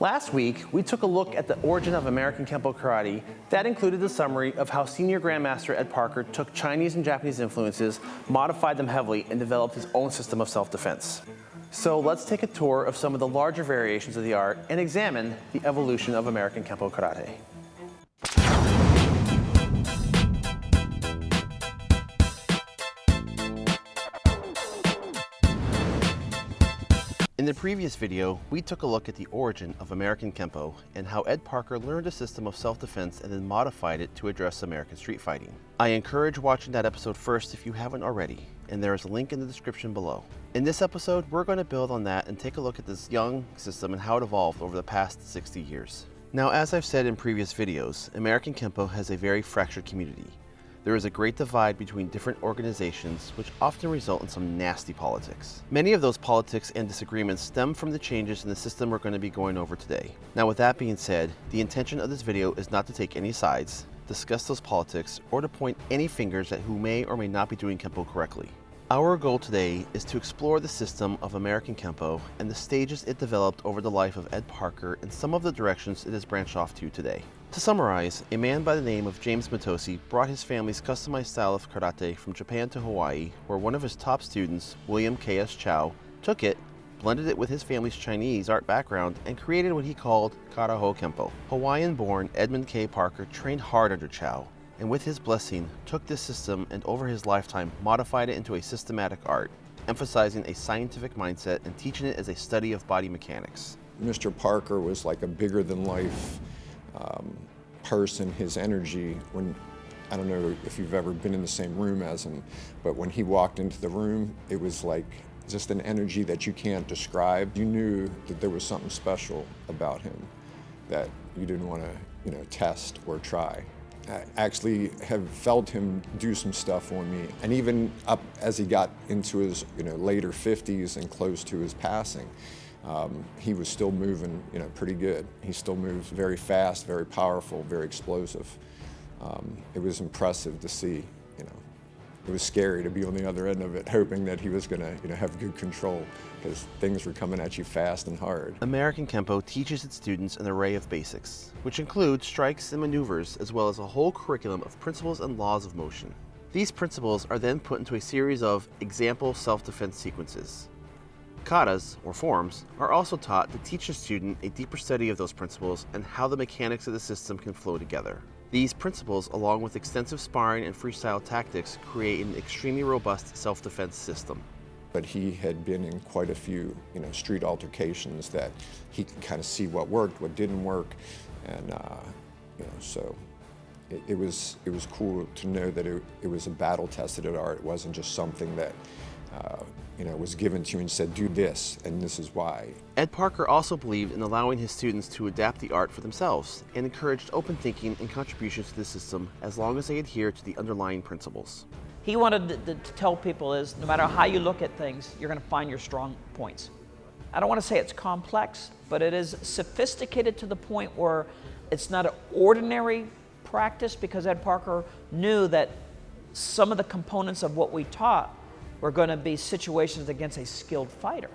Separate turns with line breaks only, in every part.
Last week, we took a look at the origin of American Kempo Karate. That included the summary of how Senior Grandmaster Ed Parker took Chinese and Japanese influences, modified them heavily, and developed his own system of self-defense. So let's take a tour of some of the larger variations of the art and examine the evolution of American Kempo Karate. In the previous video, we took a look at the origin of American Kempo and how Ed Parker learned a system of self-defense and then modified it to address American street fighting. I encourage watching that episode first if you haven't already, and there is a link in the description below. In this episode, we're going to build on that and take a look at this young system and how it evolved over the past 60 years. Now, as I've said in previous videos, American Kempo has a very fractured community. There is a great divide between different organizations, which often result in some nasty politics. Many of those politics and disagreements stem from the changes in the system we're going to be going over today. Now with that being said, the intention of this video is not to take any sides, discuss those politics, or to point any fingers at who may or may not be doing Kempo correctly. Our goal today is to explore the system of American Kempo and the stages it developed over the life of Ed Parker and some of the directions it has branched off to today. To summarize, a man by the name of James Mitose brought his family's customized style of karate from Japan to Hawaii, where one of his top students, William K.S. Chow, took it, blended it with his family's Chinese art background, and created what he called Kara-ho Kempo. Hawaiian-born Edmund K. Parker trained hard under Chow, and with his blessing, took this system and over his lifetime modified it into a systematic art, emphasizing a scientific mindset and teaching it as a study of body mechanics.
Mr. Parker was like a bigger than life um, person, his energy, when, I don't know if you've ever been in the same room as him, but when he walked into the room, it was like just an energy that you can't describe. You knew that there was something special about him that you didn't want to, you know, test or try. I actually have felt him do some stuff on me. And even up as he got into his, you know, later 50s and close to his passing, um, he was still moving, you know, pretty good. He still moves very fast, very powerful, very explosive. Um, it was impressive to see, you know. It was scary to be on the other end of it, hoping that he was going to, you know, have good control because things were coming at you fast and hard.
American Kempo teaches its students an array of basics, which include strikes and maneuvers, as well as a whole curriculum of principles and laws of motion. These principles are then put into a series of example self-defense sequences, Katas, or forms, are also taught to teach a student a deeper study of those principles and how the mechanics of the system can flow together. These principles, along with extensive sparring and freestyle tactics, create an extremely robust self-defense system.
But he had been in quite a few, you know, street altercations that he could kind of see what worked, what didn't work, and uh, you know, so it, it, was it was cool to know that it, it was a battle-tested art. It wasn't just something that uh, you know, was given to you and said, do this, and this is why.
Ed Parker also believed in allowing his students to adapt the art for themselves and encouraged open thinking and contributions to the system as long as they adhere to the underlying principles.
He wanted to, to tell people is no matter how you look at things, you're going to find your strong points. I don't want to say it's complex, but it is sophisticated to the point where it's not an ordinary practice because Ed Parker knew that some of the components of what we taught were going to be situations against a skilled fighter,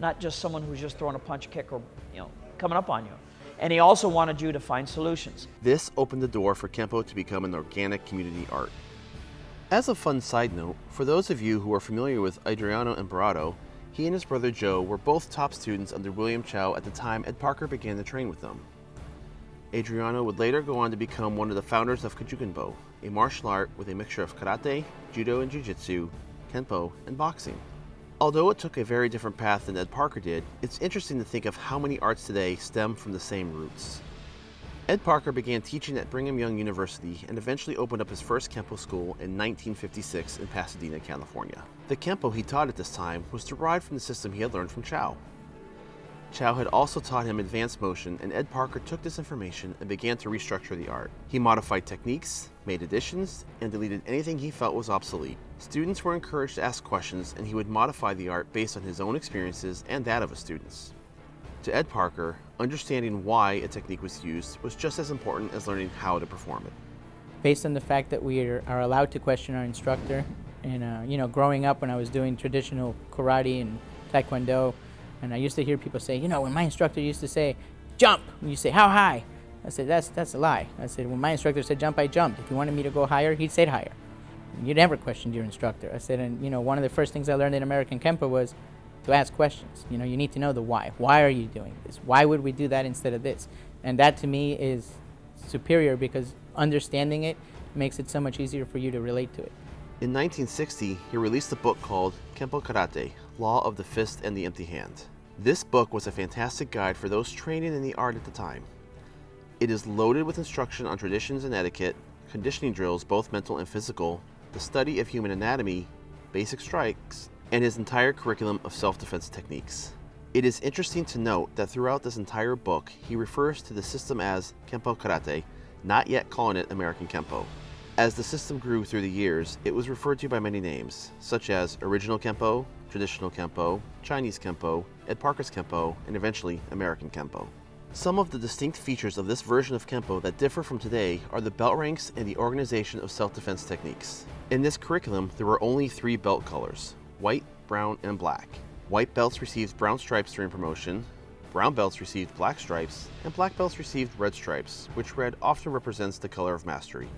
not just someone who's just throwing a punch, kick, or you know, coming up on you. And he also wanted you to find solutions.
This opened the door for Kempo to become an organic community art. As a fun side note, for those of you who are familiar with Adriano Emperado, he and his brother Joe were both top students under William Chow at the time Ed Parker began to train with them. Adriano would later go on to become one of the founders of Kajukenbo, a martial art with a mixture of karate, judo, and jiu-jitsu Kenpo, and boxing. Although it took a very different path than Ed Parker did, it's interesting to think of how many arts today stem from the same roots. Ed Parker began teaching at Brigham Young University and eventually opened up his first Kempo school in 1956 in Pasadena, California. The Kempo he taught at this time was derived from the system he had learned from Chow. Chow had also taught him advanced motion and Ed Parker took this information and began to restructure the art. He modified techniques, made additions, and deleted anything he felt was obsolete. Students were encouraged to ask questions and he would modify the art based on his own experiences and that of his students. To Ed Parker, understanding why a technique was used was just as important as learning how to perform it.
Based on the fact that we are allowed to question our instructor, and uh, you know, growing up when I was doing traditional karate and taekwondo, And I used to hear people say, you know, when my instructor used to say, jump, and you say, how high? I said, that's, that's a lie. I said, when my instructor said jump, I jumped. If he wanted me to go higher, he'd say higher. You never questioned your instructor. I said, and you know, one of the first things I learned in American Kempo was to ask questions. You know, you need to know the why. Why are you doing this? Why would we do that instead of this? And that to me is superior because understanding it makes it so much easier for you to relate to it.
In 1960, he released a book called Kempo Karate Law of the Fist and the Empty Hand. This book was a fantastic guide for those training in the art at the time. It is loaded with instruction on traditions and etiquette, conditioning drills, both mental and physical, the study of human anatomy, basic strikes, and his entire curriculum of self-defense techniques. It is interesting to note that throughout this entire book, he refers to the system as Kempo Karate, not yet calling it American Kempo. As the system grew through the years, it was referred to by many names, such as Original Kempo, Traditional Kempo, Chinese Kempo, Ed Parker's Kempo, and eventually American Kempo. Some of the distinct features of this version of Kempo that differ from today are the belt ranks and the organization of self-defense techniques. In this curriculum, there were only three belt colors, white, brown, and black. White belts received brown stripes during promotion, brown belts received black stripes, and black belts received red stripes, which red often represents the color of mastery.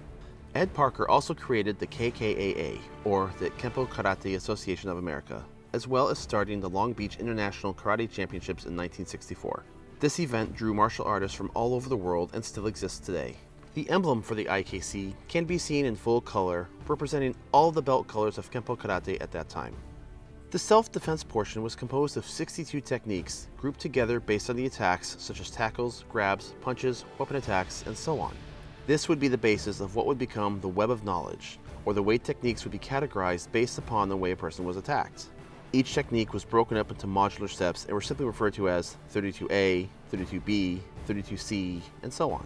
Ed Parker also created the KKAA, or the Kempo Karate Association of America, as well as starting the Long Beach International Karate Championships in 1964. This event drew martial artists from all over the world and still exists today. The emblem for the IKC can be seen in full color, representing all the belt colors of Kempo Karate at that time. The self-defense portion was composed of 62 techniques grouped together based on the attacks such as tackles, grabs, punches, weapon attacks, and so on. This would be the basis of what would become the web of knowledge, or the way techniques would be categorized based upon the way a person was attacked. Each technique was broken up into modular steps and were simply referred to as 32A, 32B, 32C, and so on.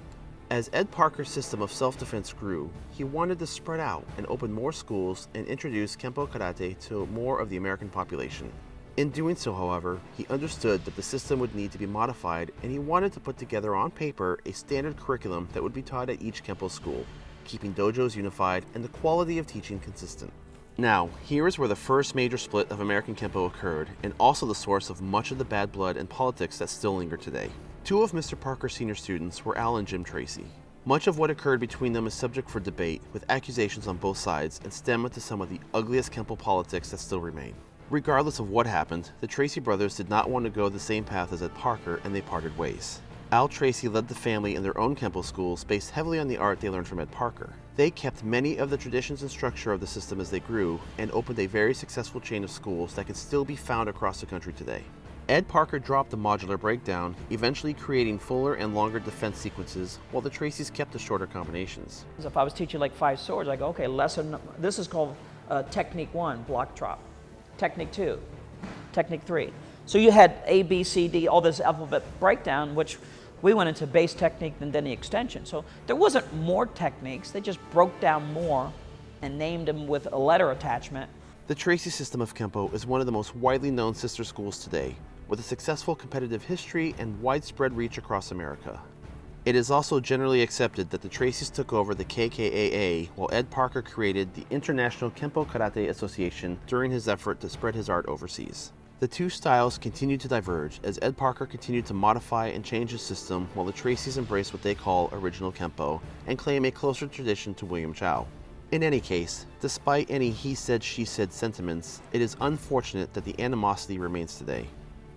As Ed Parker's system of self-defense grew, he wanted to spread out and open more schools and introduce Kempo Karate to more of the American population. In doing so, however, he understood that the system would need to be modified and he wanted to put together on paper a standard curriculum that would be taught at each Kempo school, keeping dojos unified and the quality of teaching consistent. Now, here is where the first major split of American Kempo occurred, and also the source of much of the bad blood and politics that still linger today. Two of Mr. Parker's senior students were Al and Jim Tracy. Much of what occurred between them is subject for debate, with accusations on both sides, and stem to some of the ugliest Kempo politics that still remain. Regardless of what happened, the Tracy brothers did not want to go the same path as Ed Parker, and they parted ways. Al Tracy led the family in their own Kempo schools based heavily on the art they learned from Ed Parker. They kept many of the traditions and structure of the system as they grew and opened a very successful chain of schools that can still be found across the country today. Ed Parker dropped the modular breakdown, eventually creating fuller and longer defense sequences, while the Tracys kept the shorter combinations.
If I was teaching like five swords, I go, okay, lesson, this is called uh, technique one, block drop. Technique two, technique three. So you had A, B, C, D, all this alphabet breakdown, which we went into base technique and then the extension. So there wasn't more techniques, they just broke down more and named them with a letter attachment.
The Tracy system of Kempo is one of the most widely known sister schools today, with a successful competitive history and widespread reach across America. It is also generally accepted that the Tracys took over the KKAA while Ed Parker created the International Kempo Karate Association during his effort to spread his art overseas. The two styles continued to diverge as Ed Parker continued to modify and change his system while the Tracys embraced what they call original Kempo and claim a closer tradition to William Chow. In any case, despite any he said she said sentiments, it is unfortunate that the animosity remains today.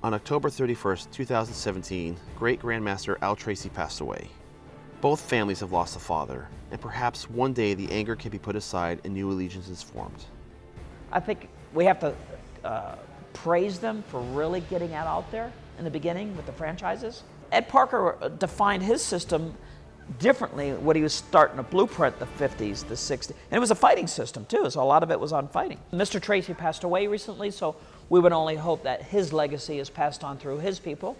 On October 31, 2017, great Grandmaster Al Tracy passed away. Both families have lost a father, and perhaps one day the anger can be put aside and new allegiances formed.
I think we have to uh, praise them for really getting that out there in the beginning with the franchises. Ed Parker defined his system differently when he was starting to blueprint the 50s, the 60s. And it was a fighting system too, so a lot of it was on fighting. Mr. Tracy passed away recently, so we would only hope that his legacy is passed on through his people,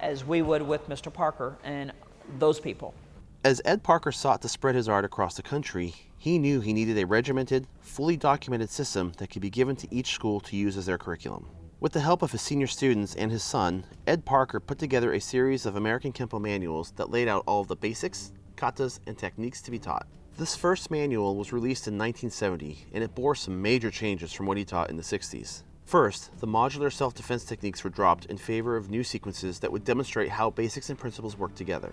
as we would with Mr. Parker and those people.
As Ed Parker sought to spread his art across the country, he knew he needed a regimented, fully documented system that could be given to each school to use as their curriculum. With the help of his senior students and his son, Ed Parker put together a series of American Kempo manuals that laid out all of the basics, katas, and techniques to be taught. This first manual was released in 1970, and it bore some major changes from what he taught in the 60s. First, the modular self-defense techniques were dropped in favor of new sequences that would demonstrate how basics and principles work together.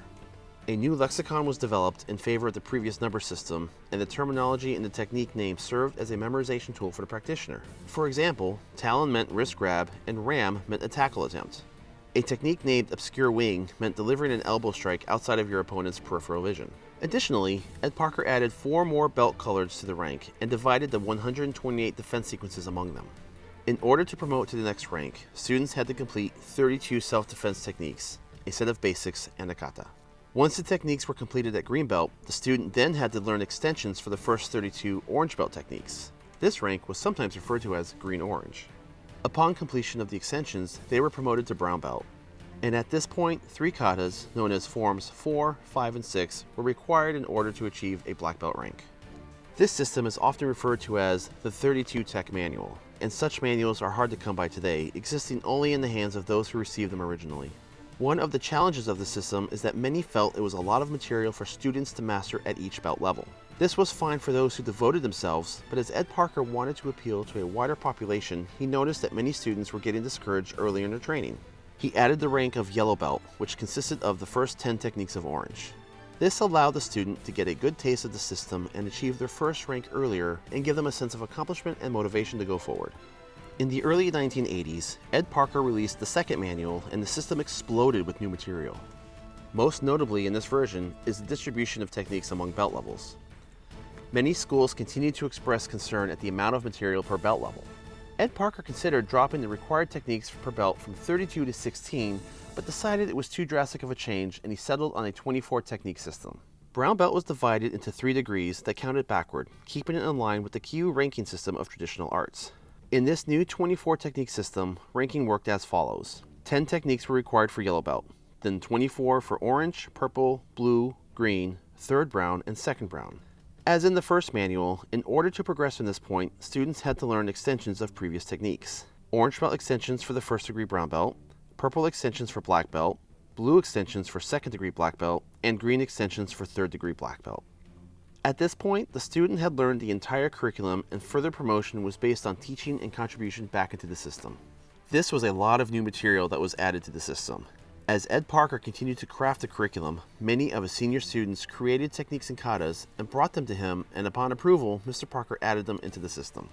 A new lexicon was developed in favor of the previous number system, and the terminology and the technique name served as a memorization tool for the practitioner. For example, Talon meant wrist grab, and Ram meant a tackle attempt. A technique named Obscure Wing meant delivering an elbow strike outside of your opponent's peripheral vision. Additionally, Ed Parker added four more belt colors to the rank and divided the 128 defense sequences among them. In order to promote to the next rank, students had to complete 32 self-defense techniques, a set of basics, and a kata. Once the techniques were completed at green belt, the student then had to learn extensions for the first 32 orange belt techniques. This rank was sometimes referred to as green-orange. Upon completion of the extensions, they were promoted to brown belt. And at this point, three katas, known as forms 4, 5, and 6, were required in order to achieve a black belt rank. This system is often referred to as the 32 Tech Manual, and such manuals are hard to come by today, existing only in the hands of those who received them originally. One of the challenges of the system is that many felt it was a lot of material for students to master at each belt level. This was fine for those who devoted themselves, but as Ed Parker wanted to appeal to a wider population, he noticed that many students were getting discouraged early in their training. He added the rank of Yellow Belt, which consisted of the first 10 techniques of Orange. This allowed the student to get a good taste of the system and achieve their first rank earlier and give them a sense of accomplishment and motivation to go forward. In the early 1980s, Ed Parker released the second manual and the system exploded with new material. Most notably in this version is the distribution of techniques among belt levels. Many schools continue to express concern at the amount of material per belt level. Ed Parker considered dropping the required techniques per belt from 32 to 16 but decided it was too drastic of a change and he settled on a 24 technique system. Brown belt was divided into three degrees that counted backward, keeping it in line with the Kyu ranking system of traditional arts. In this new 24 technique system, ranking worked as follows. 10 techniques were required for yellow belt, then 24 for orange, purple, blue, green, third brown, and second brown. As in the first manual, in order to progress from this point, students had to learn extensions of previous techniques. Orange belt extensions for the first degree brown belt, purple extensions for black belt, blue extensions for second degree black belt, and green extensions for third degree black belt. At this point, the student had learned the entire curriculum and further promotion was based on teaching and contribution back into the system. This was a lot of new material that was added to the system. As Ed Parker continued to craft the curriculum, many of his senior students created techniques and katas and brought them to him, and upon approval, Mr. Parker added them into the system.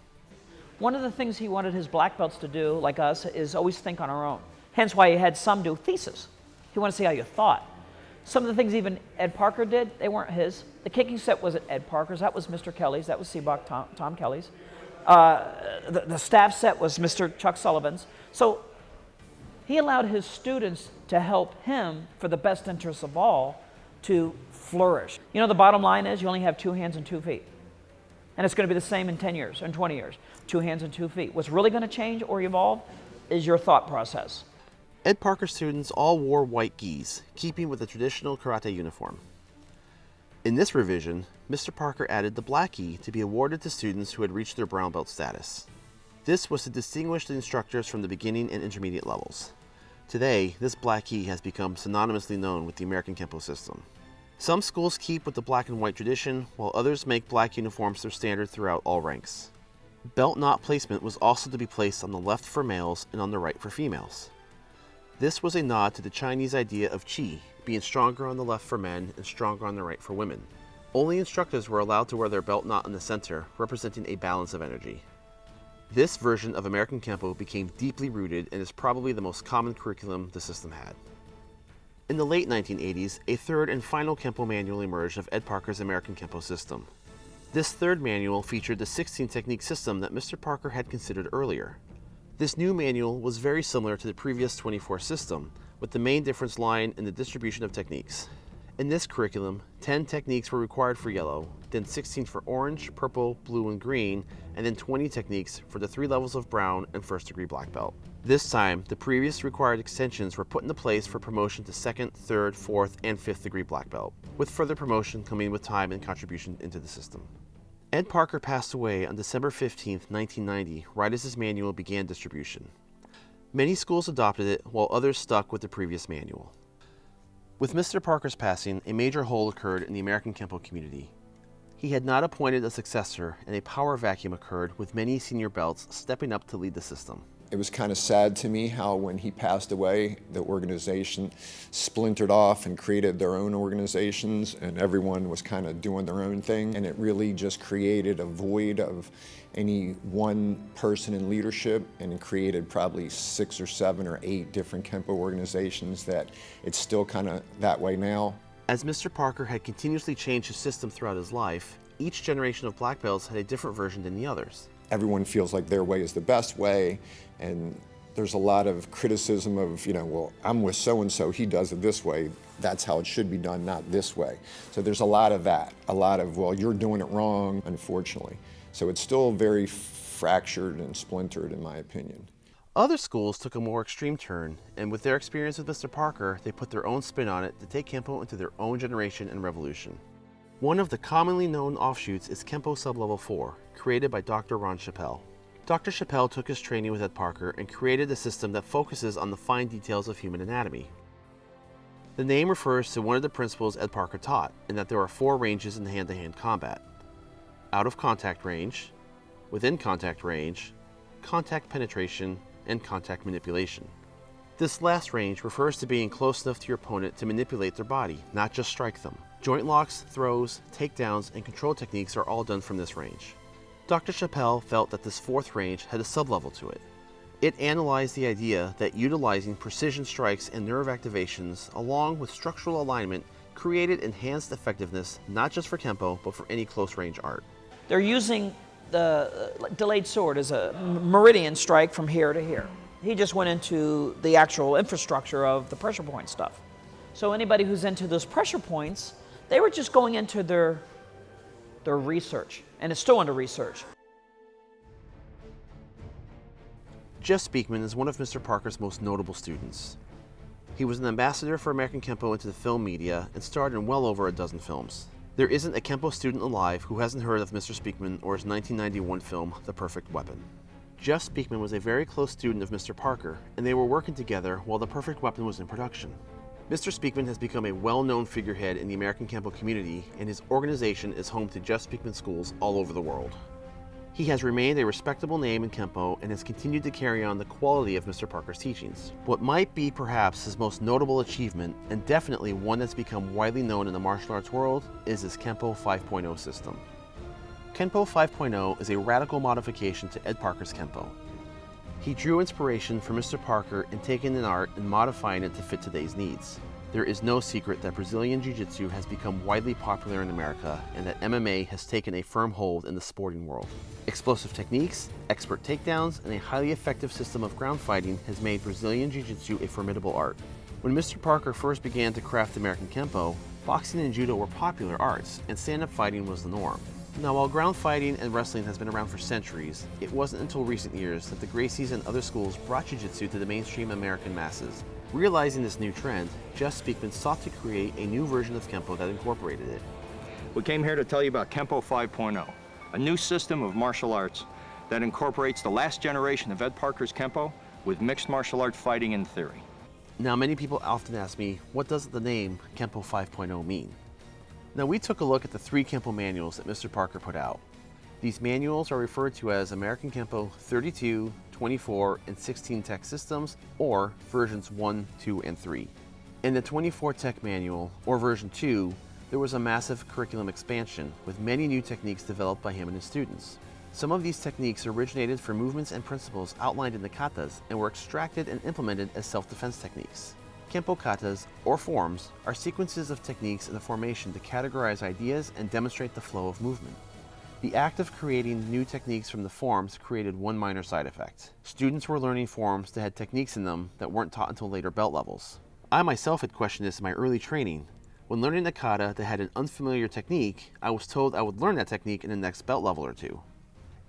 One of the things he wanted his black belts to do, like us, is always think on our own. Hence why he had some do thesis. He wanted to see how you thought. Some of the things even Ed Parker did, they weren't his. The kicking set wasn't Ed Parker's. That was Mr. Kelly's. That was Seabach Tom, Tom Kelly's. Uh, the, the staff set was Mr. Chuck Sullivan's. So he allowed his students to help him for the best interests of all to flourish. You know, the bottom line is you only have two hands and two feet. And it's going to be the same in 10 years, and 20 years. Two hands and two feet. What's really going to change or evolve is your thought process.
Ed Parker students all wore white gis, keeping with the traditional karate uniform. In this revision, Mr. Parker added the black gi to be awarded to students who had reached their brown belt status. This was to distinguish the instructors from the beginning and intermediate levels. Today, this black gi has become synonymously known with the American Kempo system. Some schools keep with the black and white tradition, while others make black uniforms their standard throughout all ranks. Belt knot placement was also to be placed on the left for males and on the right for females. This was a nod to the Chinese idea of qi, being stronger on the left for men and stronger on the right for women. Only instructors were allowed to wear their belt knot in the center, representing a balance of energy. This version of American Kempo became deeply rooted and is probably the most common curriculum the system had. In the late 1980s, a third and final Kempo manual emerged of Ed Parker's American Kempo system. This third manual featured the 16 technique system that Mr. Parker had considered earlier. This new manual was very similar to the previous 24 system, with the main difference lying in the distribution of techniques. In this curriculum, 10 techniques were required for yellow, then 16 for orange, purple, blue, and green, and then 20 techniques for the three levels of brown and first degree black belt. This time, the previous required extensions were put into place for promotion to second, third, fourth, and fifth degree black belt, with further promotion coming with time and contribution into the system. Ed Parker passed away on December 15, 1990, right as his manual began distribution. Many schools adopted it, while others stuck with the previous manual. With Mr. Parker's passing, a major hole occurred in the American Kempo community. He had not appointed a successor, and a power vacuum occurred with many senior belts stepping up to lead the system.
It was kind of sad to me how when he passed away, the organization splintered off and created their own organizations and everyone was kind of doing their own thing. And it really just created a void of any one person in leadership and created probably six or seven or eight different Kempo organizations that it's still kind of that way now.
As Mr. Parker had continuously changed his system throughout his life, each generation of black belts had a different version than the others.
Everyone feels like their way is the best way, and there's a lot of criticism of, you know, well, I'm with so-and-so, he does it this way, that's how it should be done, not this way. So there's a lot of that, a lot of, well, you're doing it wrong, unfortunately. So it's still very fractured and splintered, in my opinion.
Other schools took a more extreme turn, and with their experience with Mr. Parker, they put their own spin on it to take Kempo into their own generation and revolution. One of the commonly known offshoots is Kempo Sublevel 4, created by Dr. Ron Chappell. Dr. Chappell took his training with Ed Parker and created a system that focuses on the fine details of human anatomy. The name refers to one of the principles Ed Parker taught, in that there are four ranges in hand-to-hand -hand combat. Out of contact range, within contact range, contact penetration, and contact manipulation. This last range refers to being close enough to your opponent to manipulate their body, not just strike them. Joint locks, throws, takedowns, and control techniques are all done from this range. Dr. Chappell felt that this fourth range had a sublevel to it. It analyzed the idea that utilizing precision strikes and nerve activations along with structural alignment created enhanced effectiveness not just for Kempo, but for any close range art.
They're using the uh, delayed sword as a meridian strike from here to here. He just went into the actual infrastructure of the pressure point stuff. So anybody who's into those pressure points, they were just going into their, their research, and it's still under research.
Jeff Speakman is one of Mr. Parker's most notable students. He was an ambassador for American Kempo into the film media and starred in well over a dozen films. There isn't a Kempo student alive who hasn't heard of Mr. Speakman or his 1991 film, The Perfect Weapon. Jeff Speakman was a very close student of Mr. Parker, and they were working together while The Perfect Weapon was in production. Mr. Speakman has become a well-known figurehead in the American Kempo community, and his organization is home to Jeff Speakman schools all over the world. He has remained a respectable name in Kempo and has continued to carry on the quality of Mr. Parker's teachings. What might be perhaps his most notable achievement, and definitely one that's become widely known in the martial arts world, is his Kempo 5.0 system. Kempo 5.0 is a radical modification to Ed Parker's Kempo. He drew inspiration from Mr. Parker in taking an art and modifying it to fit today's needs. There is no secret that Brazilian Jiu-Jitsu has become widely popular in America and that MMA has taken a firm hold in the sporting world. Explosive techniques, expert takedowns, and a highly effective system of ground fighting has made Brazilian Jiu-Jitsu a formidable art. When Mr. Parker first began to craft American Kempo, boxing and judo were popular arts, and stand-up fighting was the norm. Now, while ground fighting and wrestling has been around for centuries, it wasn't until recent years that the Gracies and other schools brought Jiu-Jitsu to the mainstream American masses, Realizing this new trend, Jeff Speakman sought to create a new version of Kempo that incorporated it.
We came here to tell you about Kempo 5.0, a new system of martial arts that incorporates the last generation of Ed Parker's Kempo with mixed martial art fighting and theory.
Now, many people often ask me, what does the name Kempo 5.0 mean? Now, we took a look at the three Kempo manuals that Mr. Parker put out. These manuals are referred to as American Kempo 32, 24, and 16 Tech systems, or versions 1, 2, and 3. In the 24 Tech manual, or version 2, there was a massive curriculum expansion with many new techniques developed by him and his students. Some of these techniques originated from movements and principles outlined in the katas and were extracted and implemented as self-defense techniques. Kempo katas, or forms, are sequences of techniques in the formation to categorize ideas and demonstrate the flow of movement. The act of creating new techniques from the forms created one minor side effect. Students were learning forms that had techniques in them that weren't taught until later belt levels. I myself had questioned this in my early training. When learning a kata that had an unfamiliar technique, I was told I would learn that technique in the next belt level or two.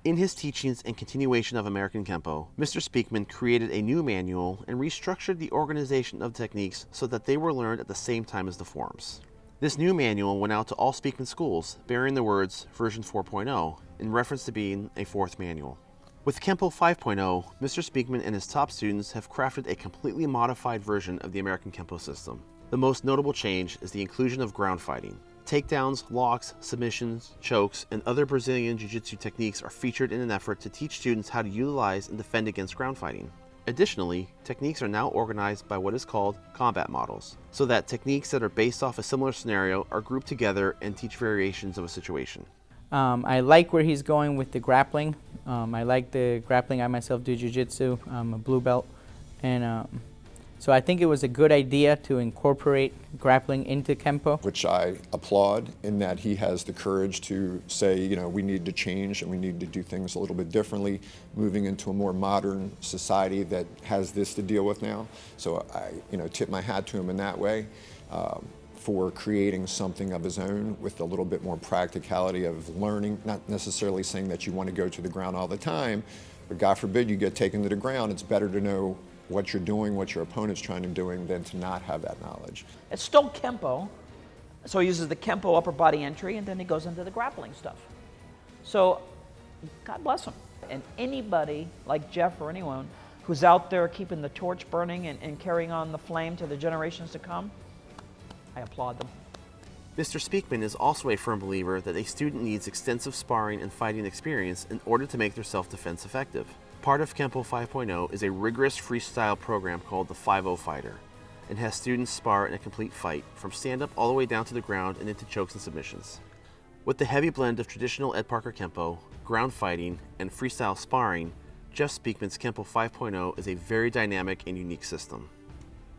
In his teachings and continuation of American Kempo, Mr. Speakman created a new manual and restructured the organization of techniques so that they were learned at the same time as the forms. This new manual went out to all Speakman schools, bearing the words version 4.0 in reference to being a fourth manual. With Kempo 5.0, Mr. Speakman and his top students have crafted a completely modified version of the American Kempo system. The most notable change is the inclusion of ground fighting. Takedowns, locks, submissions, chokes, and other Brazilian Jiu-Jitsu techniques are featured in an effort to teach students how to utilize and defend against ground fighting. Additionally, techniques are now organized by what is called combat models, so that techniques that are based off a similar scenario are grouped together and teach variations of a situation.
Um, I like where he's going with the grappling. Um, I like the grappling. I myself do jiu-jitsu. I'm a blue belt, and um, so I think it was a good idea to incorporate grappling into Kempo.
which I applaud in that he has the courage to say, you know, we need to change and we need to do things a little bit differently, moving into a more modern society that has this to deal with now. So I, you know, tip my hat to him in that way um, for creating something of his own with a little bit more practicality of learning, not necessarily saying that you want to go to the ground all the time, but God forbid you get taken to the ground, it's better to know what you're doing, what your opponent's trying to doing, than to not have that knowledge.
It's still Kempo. So he uses the Kempo upper body entry and then he goes into the grappling stuff. So God bless him. And anybody like Jeff or anyone who's out there keeping the torch burning and, and carrying on the flame to the generations to come, I applaud them.
Mr. Speakman is also a firm believer that a student needs extensive sparring and fighting experience in order to make their self-defense effective. Part of Kempo 5.0 is a rigorous freestyle program called the 5-0 Fighter and has students spar in a complete fight from stand-up all the way down to the ground and into chokes and submissions. With the heavy blend of traditional Ed Parker Kempo, ground fighting, and freestyle sparring, Jeff Speakman's Kempo 5.0 is a very dynamic and unique system.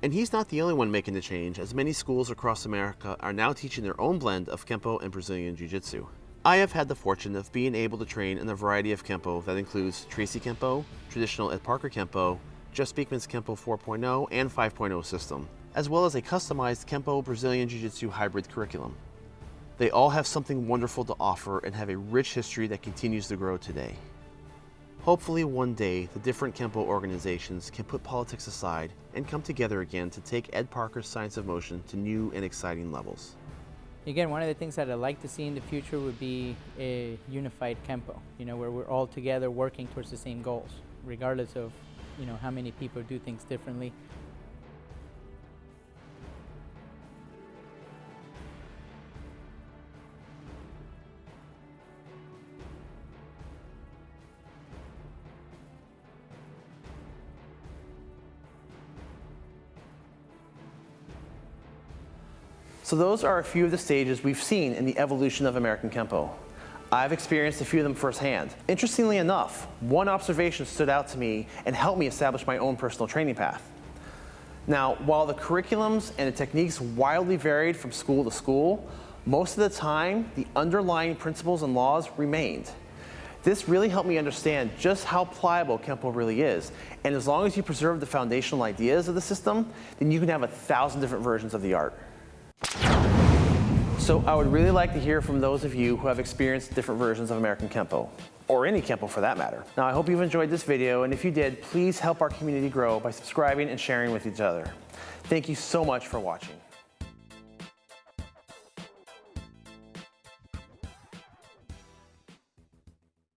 And he's not the only one making the change, as many schools across America are now teaching their own blend of Kempo and Brazilian Jiu Jitsu. I have had the fortune of being able to train in a variety of Kempo that includes Tracy Kempo, traditional Ed Parker Kempo, Jeff Speakman's Kempo 4.0 and 5.0 system, as well as a customized Kempo Brazilian Jiu Jitsu hybrid curriculum. They all have something wonderful to offer and have a rich history that continues to grow today. Hopefully one day the different Kempo organizations can put politics aside and come together again to take Ed Parker's Science of Motion to new and exciting levels.
Again, one of the things that I'd like to see in the future would be a unified Kempo, you know, where we're all together working towards the same goals, regardless of, you know, how many people do things differently.
So those are a few of the stages we've seen in the evolution of American Kempo. I've experienced a few of them firsthand. Interestingly enough, one observation stood out to me and helped me establish my own personal training path. Now, while the curriculums and the techniques wildly varied from school to school, most of the time, the underlying principles and laws remained. This really helped me understand just how pliable Kempo really is. And as long as you preserve the foundational ideas of the system, then you can have a thousand different versions of the art. So I would really like to hear from those of you who have experienced different versions of American Kempo, or any Kempo for that matter. Now I hope you've enjoyed this video, and if you did, please help our community grow by subscribing and sharing with each other. Thank you so much for watching.